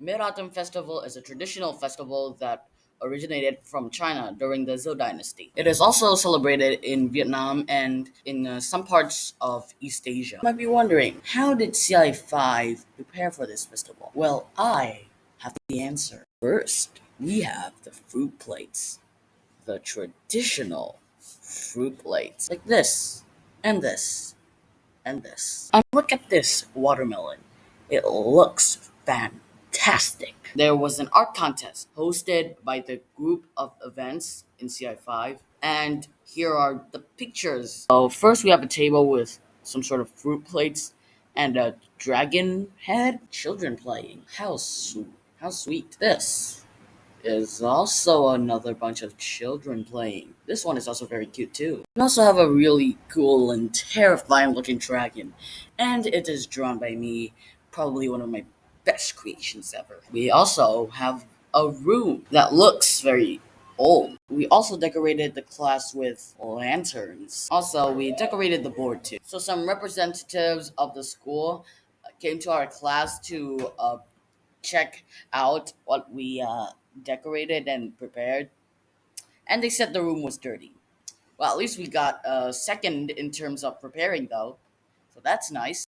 Mid Autumn Festival is a traditional festival that originated from China during the Zhou dynasty. It is also celebrated in Vietnam and in uh, some parts of East Asia. You might be wondering, how did CI5 prepare for this festival? Well, I have the answer. First, we have the fruit plates. The traditional fruit plates, like this, and this, and this. And look at this watermelon. It looks fantastic. There was an art contest hosted by the group of events in CI5, and here are the pictures. So first we have a table with some sort of fruit plates and a dragon head. Children playing. How sweet. How sweet. This is also another bunch of children playing. This one is also very cute too. We also have a really cool and terrifying looking dragon, and it is drawn by me, probably one of my best creations ever. We also have a room that looks very old. We also decorated the class with lanterns. Also, we decorated the board too. So some representatives of the school came to our class to uh, check out what we uh, decorated and prepared, and they said the room was dirty. Well, at least we got a second in terms of preparing, though, so that's nice.